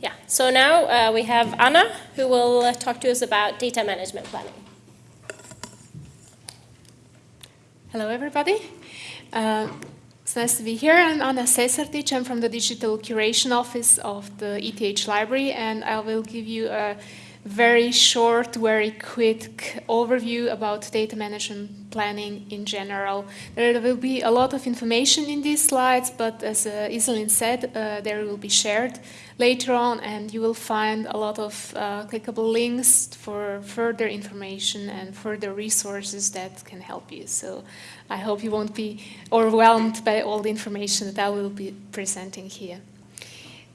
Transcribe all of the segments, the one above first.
Yeah, so now uh, we have Anna who will uh, talk to us about data management planning. Hello everybody. Uh, it's nice to be here. I'm Anna Sesartić. I'm from the Digital Curation Office of the ETH Library and I will give you a very short, very quick overview about data management planning in general. There will be a lot of information in these slides, but as uh, Iselin said, uh, there will be shared later on and you will find a lot of uh, clickable links for further information and further resources that can help you. So I hope you won't be overwhelmed by all the information that I will be presenting here.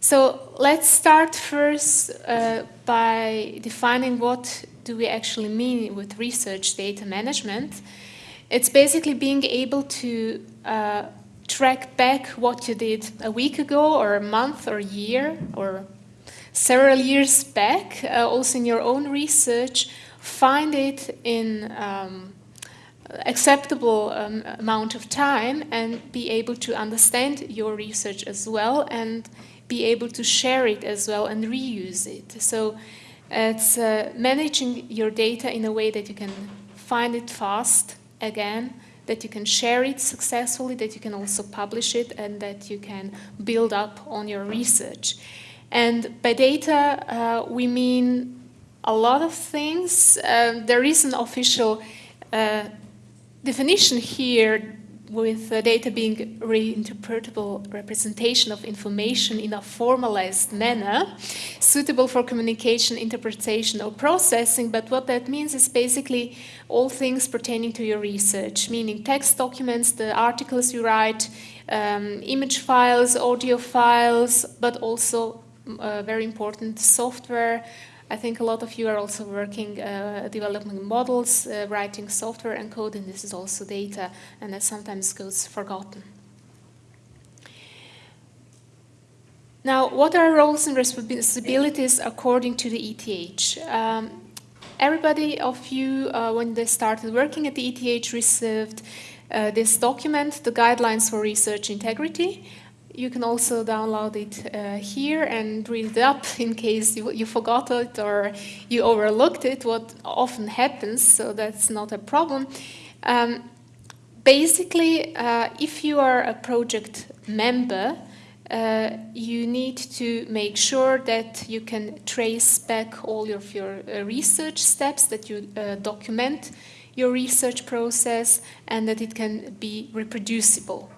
So let's start first uh, by defining what do we actually mean with research data management. It's basically being able to uh, track back what you did a week ago or a month or a year or several years back, uh, also in your own research, find it in um, acceptable um, amount of time and be able to understand your research as well and be able to share it as well and reuse it. So it's uh, managing your data in a way that you can find it fast again, that you can share it successfully, that you can also publish it, and that you can build up on your research. And by data, uh, we mean a lot of things. Uh, there is an official uh, definition here with data being reinterpretable representation of information in a formalized manner, suitable for communication, interpretation, or processing. But what that means is basically all things pertaining to your research, meaning text documents, the articles you write, um, image files, audio files, but also uh, very important software, I think a lot of you are also working, uh, developing models, uh, writing software and code, and this is also data, and that sometimes goes forgotten. Now, what are roles and responsibilities according to the ETH? Um, everybody of you, uh, when they started working at the ETH, received uh, this document, the Guidelines for Research Integrity, you can also download it uh, here and read it up in case you, you, forgot it or you overlooked it, what often happens, so that's not a problem. Um, basically, uh, if you are a project member, uh, you need to make sure that you can trace back all of your uh, research steps, that you uh, document your research process, and that it can be reproducible.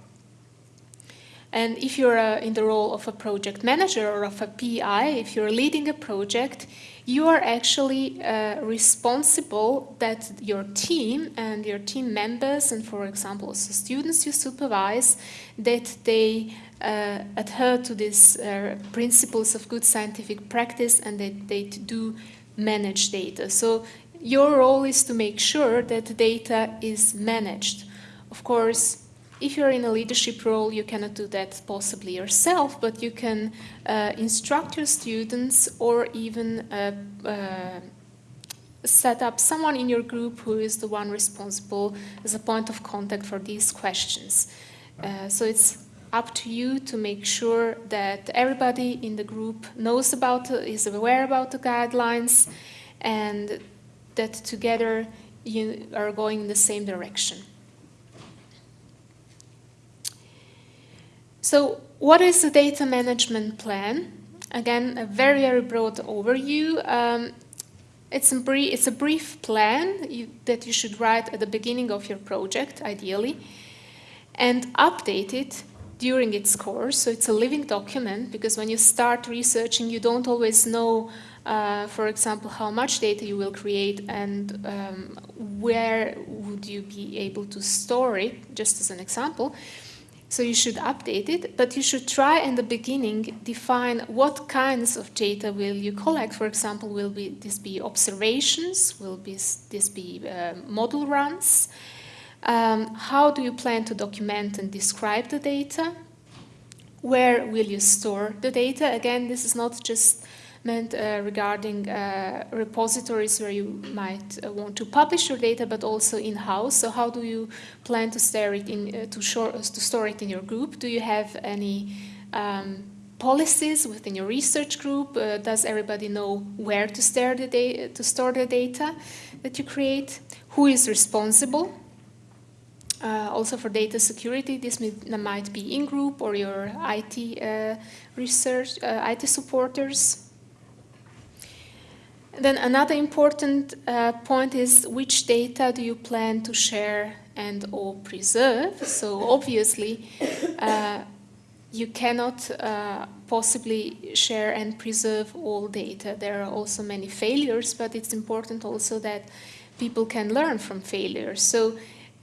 And if you're uh, in the role of a project manager or of a PI, if you're leading a project, you are actually uh, responsible that your team and your team members and for example also students you supervise that they uh, adhere to these uh, principles of good scientific practice and that they do manage data. So your role is to make sure that data is managed. Of course, if you're in a leadership role, you cannot do that possibly yourself, but you can uh, instruct your students or even uh, uh, set up someone in your group who is the one responsible as a point of contact for these questions. Uh, so it's up to you to make sure that everybody in the group knows about, is aware about the guidelines, and that together you are going in the same direction. So what is the data management plan? Again, a very, very broad overview. Um, it's, a brief, it's a brief plan you, that you should write at the beginning of your project, ideally, and update it during its course. So it's a living document because when you start researching, you don't always know, uh, for example, how much data you will create and um, where would you be able to store it, just as an example. So you should update it, but you should try in the beginning define what kinds of data will you collect. For example, will be, this be observations? Will be, this be uh, model runs? Um, how do you plan to document and describe the data? Where will you store the data? Again, this is not just meant uh, regarding uh, repositories where you might uh, want to publish your data, but also in-house. So how do you plan to store it in to, shore, to, store it in your group? Do you have any um, policies within your research group? Uh, does everybody know where to store, the to store the data that you create? Who is responsible? Uh, also for data security, this may, might be in-group or your IT uh, research, IT supporters. Then another important uh, point is which data do you plan to share and or preserve? So obviously, uh, you cannot uh, possibly share and preserve all data. There are also many failures, but it's important also that people can learn from failures. So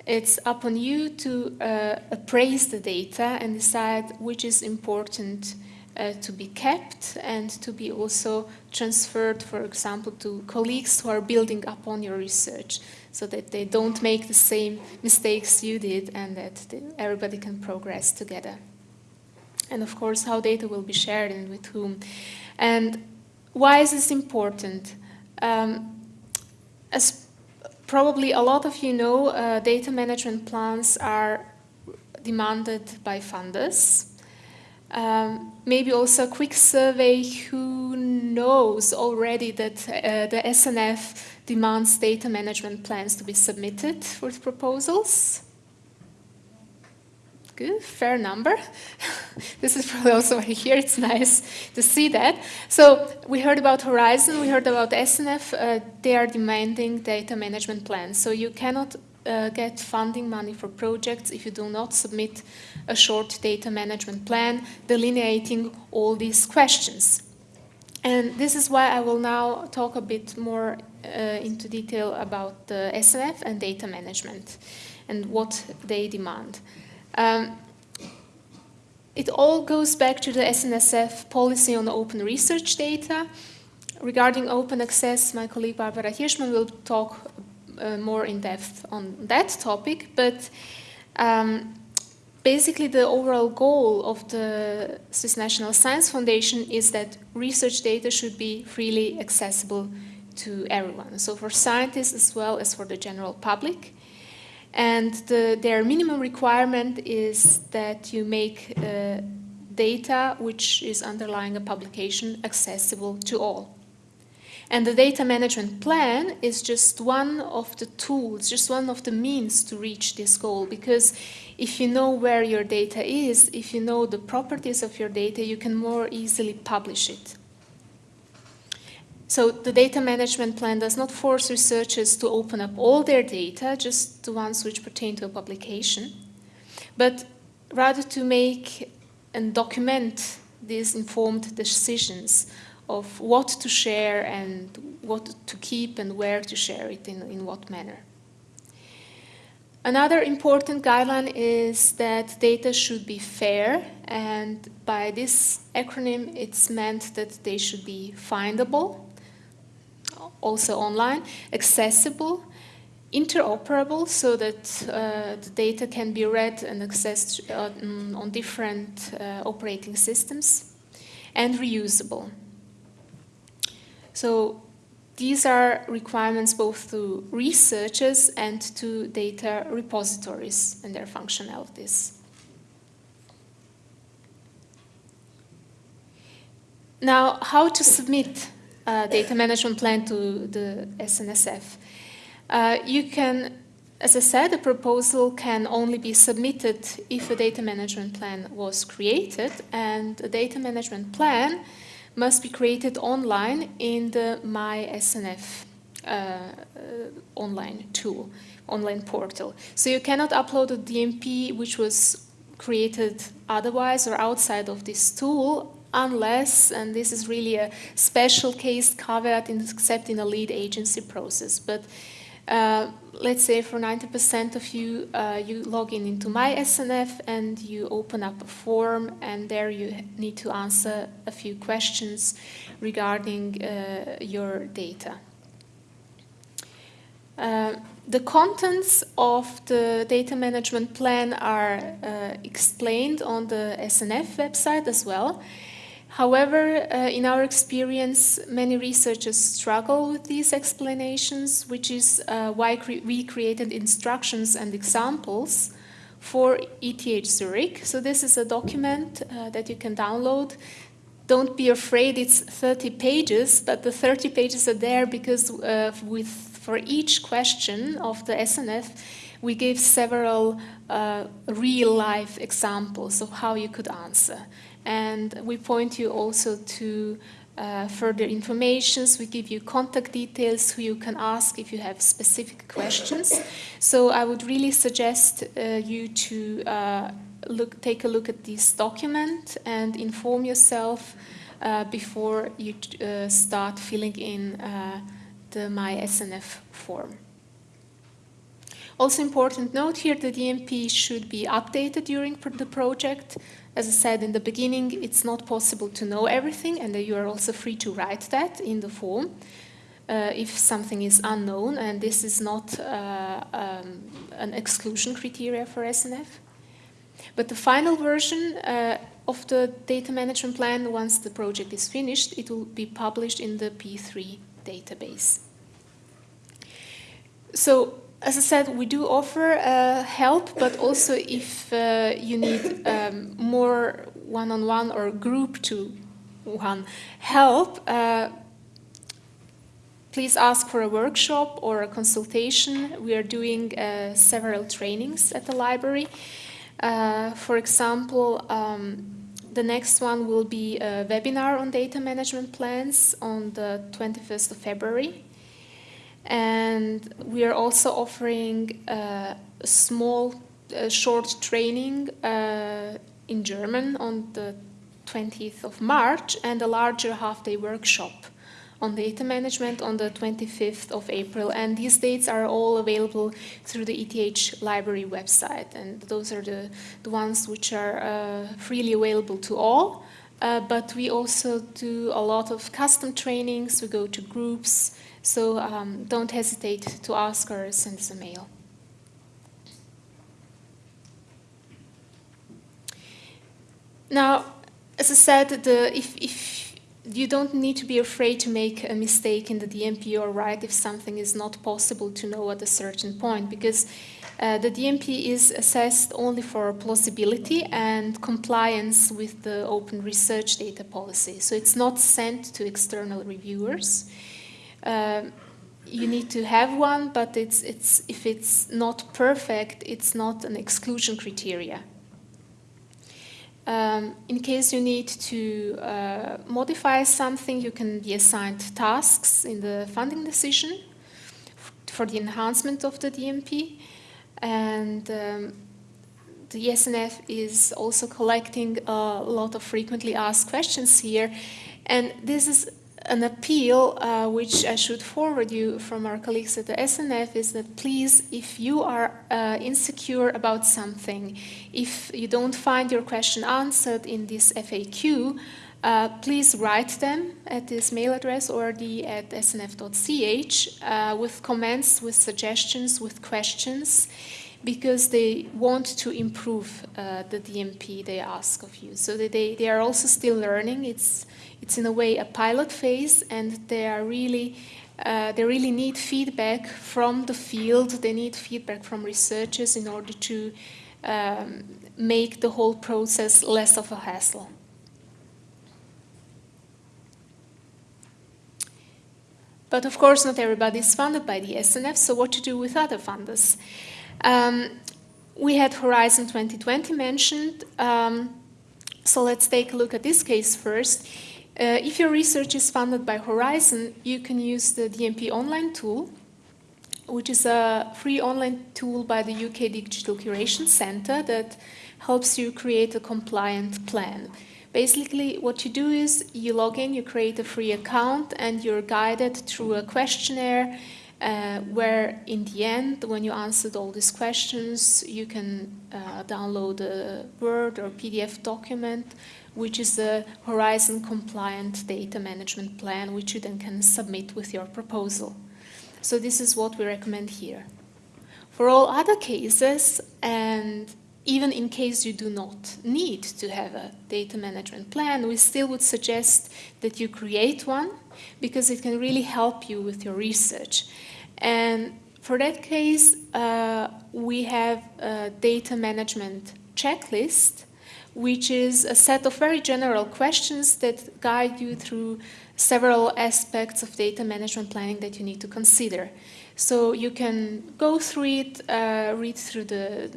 it's upon you to uh, appraise the data and decide which is important uh, to be kept and to be also transferred, for example, to colleagues who are building upon your research so that they don't make the same mistakes you did and that everybody can progress together. And of course, how data will be shared and with whom. And why is this important? Um, as probably a lot of you know, uh, data management plans are demanded by funders. Um, maybe also a quick survey who knows already that uh, the SNF demands data management plans to be submitted with proposals. Good, fair number. this is probably also why here it's nice to see that. So we heard about Horizon, we heard about SNF. Uh, they are demanding data management plans. So you cannot uh, get funding money for projects if you do not submit a short data management plan delineating all these questions. And this is why I will now talk a bit more uh, into detail about the SNF and data management and what they demand. Um, it all goes back to the SNSF policy on open research data. Regarding open access, my colleague Barbara Hirschmann will talk uh, more in depth on that topic, but um, basically the overall goal of the Swiss National Science Foundation is that research data should be freely accessible to everyone, so for scientists as well as for the general public. And the, their minimum requirement is that you make uh, data which is underlying a publication accessible to all. And the data management plan is just one of the tools, just one of the means to reach this goal. Because if you know where your data is, if you know the properties of your data, you can more easily publish it. So the data management plan does not force researchers to open up all their data, just the ones which pertain to a publication, but rather to make and document these informed decisions of what to share and what to keep and where to share it in, in what manner. Another important guideline is that data should be fair, and by this acronym, it's meant that they should be findable, also online, accessible, interoperable, so that uh, the data can be read and accessed uh, on different uh, operating systems, and reusable. So these are requirements both to researchers and to data repositories and their functionalities. Now, how to submit a data management plan to the SNSF? Uh, you can, as I said, a proposal can only be submitted if a data management plan was created, and a data management plan must be created online in the MySNF uh, uh, online tool, online portal. So you cannot upload a DMP which was created otherwise or outside of this tool unless, and this is really a special case caveat, except in a lead agency process. But uh, let's say for 90% of you, uh, you log in into MySNF and you open up a form and there you need to answer a few questions regarding uh, your data. Uh, the contents of the data management plan are uh, explained on the SNF website as well. However, uh, in our experience, many researchers struggle with these explanations, which is uh, why cre we created instructions and examples for ETH Zurich. So this is a document uh, that you can download. Don't be afraid, it's 30 pages, but the 30 pages are there because uh, with, for each question of the SNF, we gave several uh, real-life examples of how you could answer. And we point you also to uh, further informations. We give you contact details who you can ask if you have specific questions. So I would really suggest uh, you to uh, look, take a look at this document and inform yourself uh, before you uh, start filling in uh, the MySNF form. Also important note here, the DMP should be updated during the project. As I said in the beginning, it's not possible to know everything and you are also free to write that in the form uh, if something is unknown and this is not uh, um, an exclusion criteria for SNF. But the final version uh, of the data management plan, once the project is finished, it will be published in the P3 database. So as I said, we do offer uh, help, but also if uh, you need um, more one-on-one -on -one or group to one help, uh, please ask for a workshop or a consultation. We are doing uh, several trainings at the library. Uh, for example, um, the next one will be a webinar on data management plans on the 21st of February. And we are also offering uh, a small, uh, short training uh, in German on the 20th of March and a larger half-day workshop on data management on the 25th of April. And these dates are all available through the ETH library website. And those are the, the ones which are uh, freely available to all. Uh, but we also do a lot of custom trainings. We go to groups, so um, don't hesitate to ask or send us a mail. Now, as I said, the, if, if you don't need to be afraid to make a mistake in the DMP or write if something is not possible to know at a certain point, because uh, the DMP is assessed only for plausibility and compliance with the open research data policy. So it's not sent to external reviewers. Um, you need to have one, but it's, it's, if it's not perfect, it's not an exclusion criteria. Um, in case you need to uh, modify something, you can be assigned tasks in the funding decision for the enhancement of the DMP. And um, the SNF is also collecting a lot of frequently asked questions here. And this is an appeal uh, which I should forward you from our colleagues at the SNF is that please, if you are uh, insecure about something, if you don't find your question answered in this FAQ, uh, please write them at this mail address or the at snf.ch uh, with comments, with suggestions, with questions, because they want to improve uh, the DMP they ask of you. So they, they are also still learning. It's it's in a way a pilot phase and they are really uh, they really need feedback from the field, they need feedback from researchers in order to um, make the whole process less of a hassle. But of course, not everybody is funded by the SNF, so what to do with other funders? Um, we had Horizon 2020 mentioned, um, so let's take a look at this case first. Uh, if your research is funded by Horizon, you can use the DMP online tool, which is a free online tool by the UK Digital Curation Centre that helps you create a compliant plan. Basically, what you do is you log in, you create a free account, and you're guided through a questionnaire uh, where in the end, when you answered all these questions, you can uh, download a Word or PDF document which is a Horizon compliant data management plan, which you then can submit with your proposal. So this is what we recommend here. For all other cases, and even in case you do not need to have a data management plan, we still would suggest that you create one because it can really help you with your research. And For that case, uh, we have a data management checklist, which is a set of very general questions that guide you through several aspects of data management planning that you need to consider. So you can go through it, uh, read through the,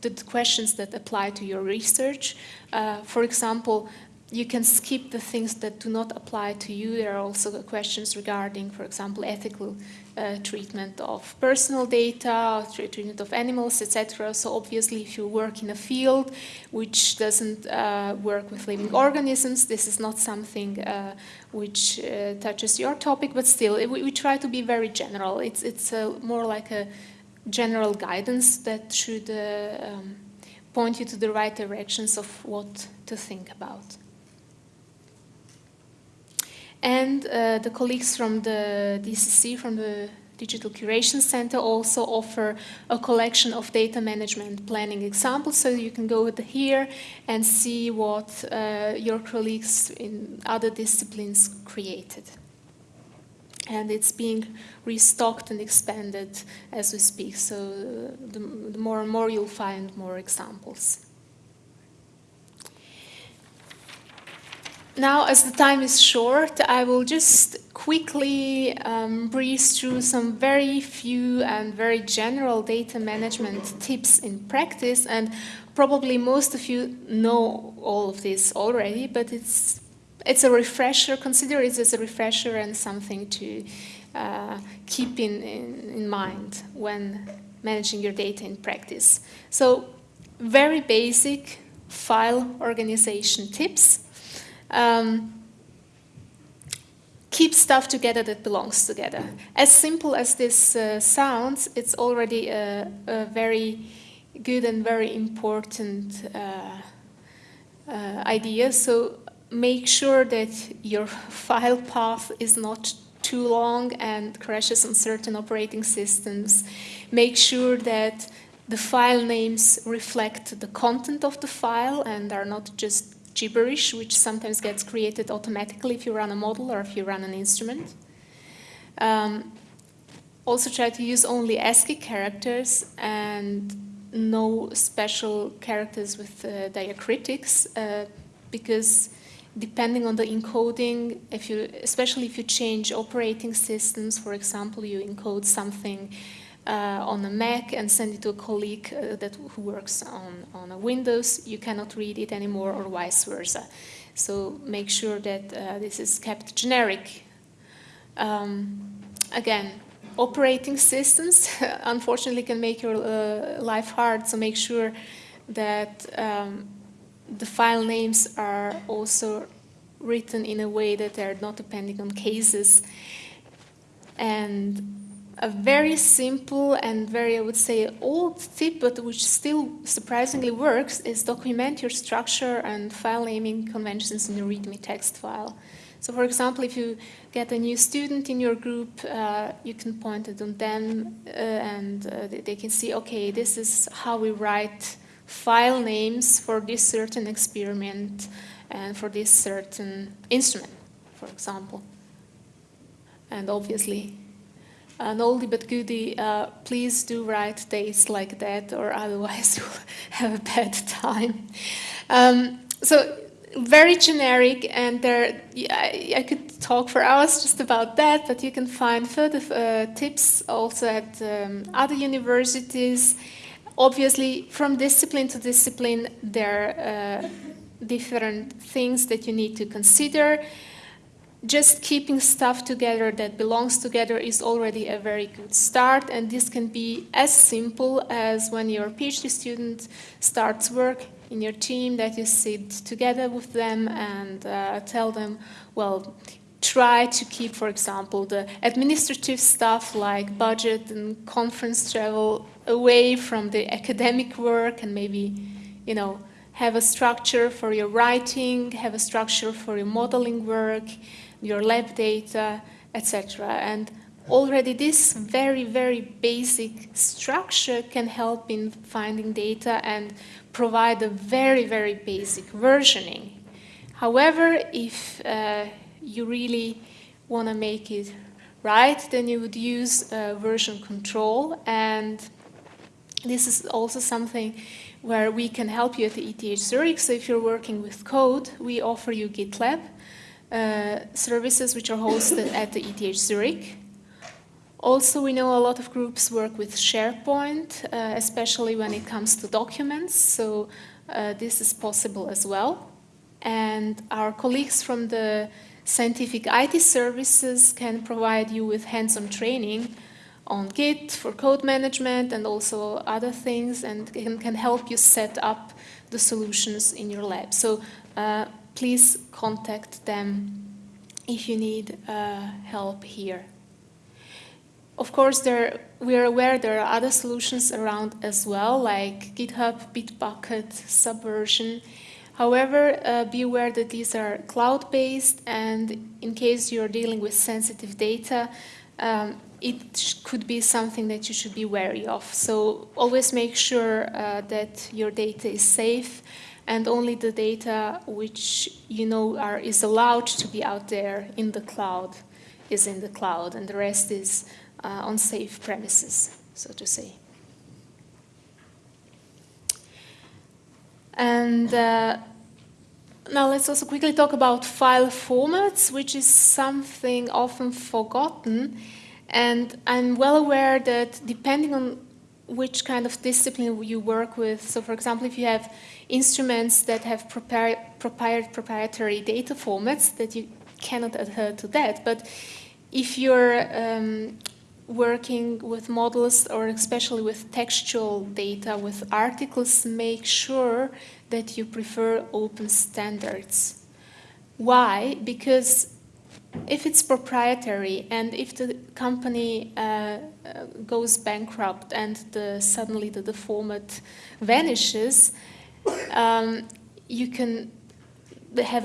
the questions that apply to your research. Uh, for example, you can skip the things that do not apply to you. There are also questions regarding, for example, ethical uh, treatment of personal data, treatment of animals, etc. So obviously, if you work in a field which doesn't uh, work with living organisms, this is not something uh, which uh, touches your topic. But still, we, we, try to be very general. It's it's more like a general guidance that should uh, um, point you to the right directions of what to think about. And uh, the colleagues from the DCC, from the Digital Curation Center, also offer a collection of data management planning examples. So you can go here and see what uh, your colleagues in other disciplines created. And it's being restocked and expanded as we speak. So uh, the, the more and more you'll find more examples. Now, as the time is short, I will just quickly um, breeze through some very few and very general data management tips in practice. And probably most of you know all of this already, but it's, it's a refresher. Consider it as a refresher and something to uh, keep in, in, in mind when managing your data in practice. So, very basic file organization tips. Um, keep stuff together that belongs together. As simple as this uh, sounds, it's already a, a, very good and very important uh, uh, idea. So make sure that your file path is not too long and crashes on certain operating systems. Make sure that the file names reflect the content of the file and are not just gibberish, which sometimes gets created automatically if you run a model or if you run an instrument. Um, also try to use only ASCII characters and no special characters with uh, diacritics uh, because depending on the encoding, if you, especially if you change operating systems, for example, you encode something on a Mac and send it to a colleague uh, that who works on, on a Windows, you cannot read it anymore or vice versa. So make sure that uh, this is kept generic. Um, again, operating systems unfortunately can make your uh, life hard, so make sure that um, the file names are also written in a way that they're not depending on cases and a very simple and very, I would say, old tip, but which still surprisingly works, is document your structure and file naming conventions in your README text file. So for example, if you get a new student in your group, uh, you can point it on them uh, and uh, they can see, okay, this is how we write file names for this certain experiment and for this certain instrument, for example. And obviously, an oldie but goodie, uh, please do write dates like that or otherwise you'll have a bad time. Um, so very generic and there, I, I, could talk for hours just about that, but you can find further uh, tips also at um, other universities. Obviously, from discipline to discipline, there are uh, different things that you need to consider just keeping stuff together that belongs together is already a very good start and this can be as simple as when your PhD student starts work in your team that you sit together with them and uh, tell them, well, try to keep, for example, the administrative stuff like budget and conference travel away from the academic work and maybe, you know, have a structure for your writing, have a structure for your modeling work, your lab data, etc. And already this very, very basic structure can help in finding data and provide a very, very basic versioning. However, if uh, you really want to make it right, then you would use uh, version control. And this is also something where we can help you at the ETH Zurich. So if you're working with code, we offer you GitLab services which are hosted at the ETH Zurich. Also, we know a lot of groups work with SharePoint, uh, especially when it comes to documents, so uh, this is possible as well. And our colleagues from the scientific IT services can provide you with hands-on training on Git for code management and also other things and can, can help you set up the solutions in your lab. So uh, please contact them if you need uh, help here. Of course, there, we are aware there are other solutions around as well, like GitHub, Bitbucket, Subversion. However, uh, be aware that these are cloud-based, and in case you're dealing with sensitive data, um, it could be something that you should be wary of. So always make sure uh, that your data is safe and only the data which you know are, is allowed to be out there in the cloud is in the cloud, and the rest is uh, on safe premises, so to say. And uh, now let's also quickly talk about file formats, which is something often forgotten. And I'm well aware that depending on which kind of discipline you work with, so for example, if you have instruments that have proprietary data formats, that you cannot adhere to that. But if you're um, working with models or especially with textual data, with articles, make sure that you prefer open standards. Why? Because if it's proprietary and if the company uh, goes bankrupt and the, suddenly the, the format vanishes, um, you can have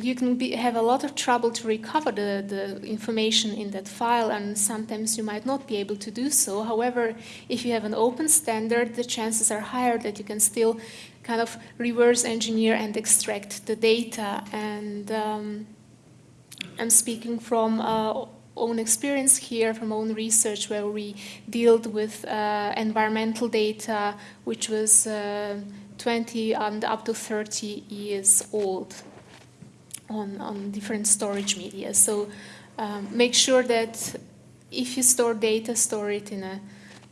you can be, have a lot of trouble to recover the, the information in that file and sometimes you might not be able to do so. However, if you have an open standard, the chances are higher that you can still kind of reverse engineer and extract the data. And um, I'm speaking from uh, own experience here, from own research where we dealt with uh, environmental data, which was uh, 20 and up to 30 years old on, on different storage media. So um, make sure that if you store data, store it in a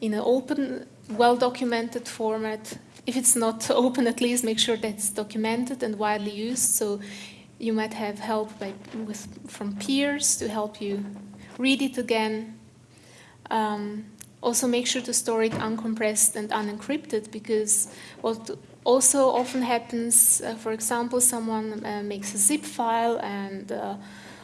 in an open, well-documented format. If it's not open, at least make sure that it's documented and widely used. So you might have help by, with, from peers to help you read it again. Um, also make sure to store it uncompressed and unencrypted because what also often happens, uh, for example, someone uh, makes a zip file and uh,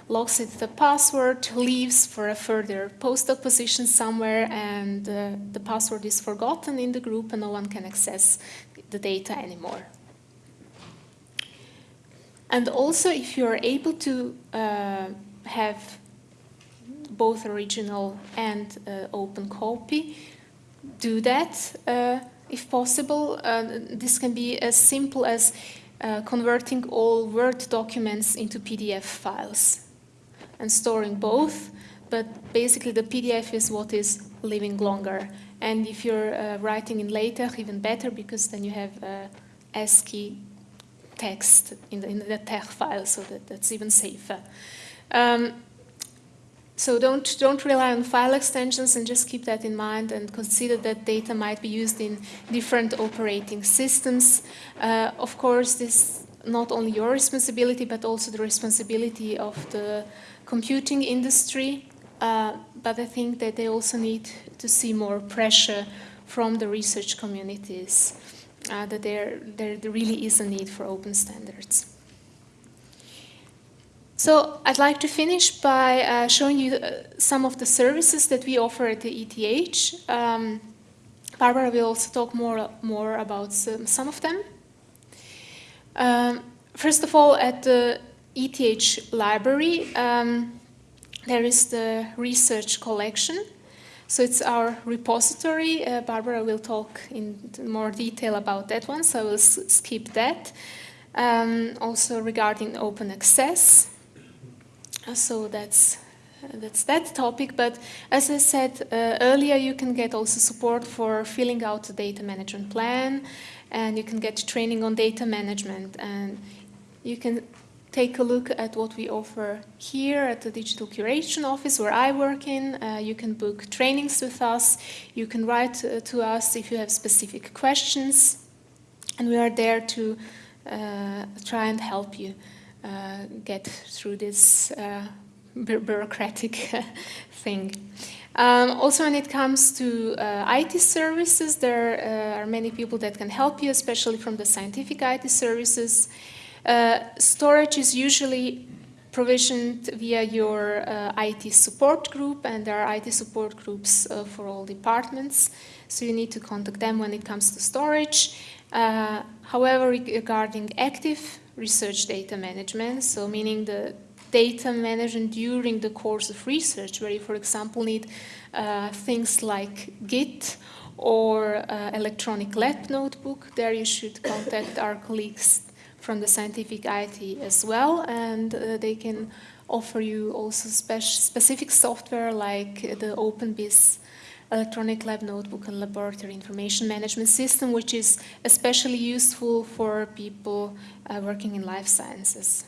locks it the password, leaves for a further postdoc position somewhere, and uh, the password is forgotten in the group and no one can access the data anymore. And also, if you're able to uh, have both original and uh, open copy, do that if possible. Uh, this can be as simple as uh, converting all Word documents into PDF files and storing both, but basically the PDF is what is living longer. And if you're uh, writing in LaTeX, even better, because then you have uh, ASCII text in the, in the file, so that, that's even safer. Um, so don't, don't rely on file extensions and just keep that in mind and consider that data might be used in different operating systems. Uh, of course, this not only your responsibility, but also the responsibility of the computing industry. Uh, but I think that they also need to see more pressure from the research communities, uh, that there, there really is a need for open standards. So I'd like to finish by uh, showing you uh, some of the services that we offer at the ETH. Um, Barbara will also talk more, more about some, some of them. Um, first of all, at the ETH library, um, there is the research collection. So it's our repository. Uh, Barbara will talk in more detail about that one, so I will skip that. Um, also regarding open access, so that's that's that topic. But as I said uh, earlier, you can get also support for filling out the data management plan, and you can get training on data management, and you can take a look at what we offer here at the Digital Curation Office where I work in. Uh, you can book trainings with us. You can write uh, to us if you have specific questions. And we are there to uh, try and help you uh, get through this bureaucratic thing. Um, also, when it comes to uh, IT services, there uh, are many people that can help you, especially from the scientific IT services. Uh, storage is usually provisioned via your uh, IT support group, and there are IT support groups uh, for all departments, so you need to contact them when it comes to storage. However, regarding active research data management, so meaning the data management during the course of research, where you, for example, need uh, things like Git or uh, electronic lab notebook, there you should contact our colleagues from the scientific IT as well, and uh, they can offer you also spe specific software like the OpenBIS electronic lab notebook and laboratory information management system, which is especially useful for people uh, working in life sciences.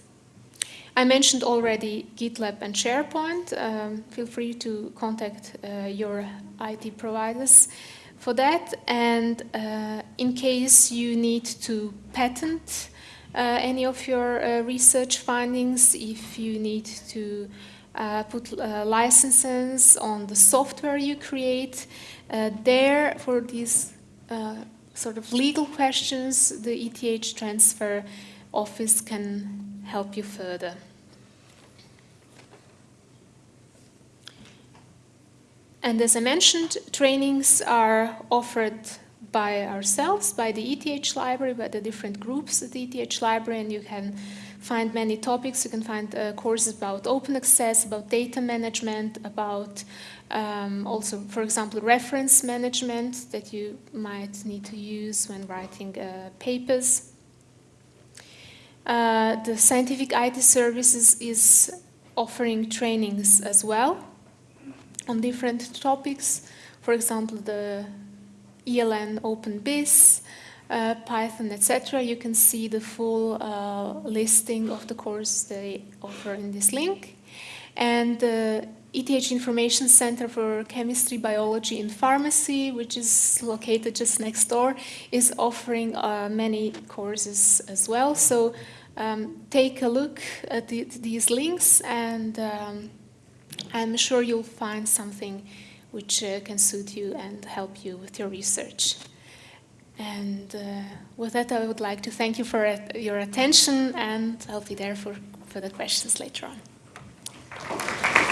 I mentioned already GitLab and SharePoint. Um, feel free to contact uh, your IT providers for that. And uh, in case you need to patent any of your uh, research findings, if you need to uh, put uh, licenses on the software you create. Uh, there, for these uh, sort of legal questions, the ETH transfer office can help you further. And as I mentioned, trainings are offered by ourselves, by the ETH library, by the different groups at the ETH library, and you can find many topics. You can find uh, courses about open access, about data management, about um, also, for example, reference management that you might need to use when writing uh, papers. Uh, the Scientific IT Services is offering trainings as well on different topics. For example, the ELN OpenBIS, uh, Python, etc. You can see the full uh, listing of the courses they offer in this link. And the ETH Information Center for Chemistry, Biology and Pharmacy, which is located just next door, is offering uh, many courses as well. So um, take a look at the, these links and um, I'm sure you'll find something which uh, can suit you and help you with your research. And uh, with that, I would like to thank you for your attention, and I'll be there for, the questions later on.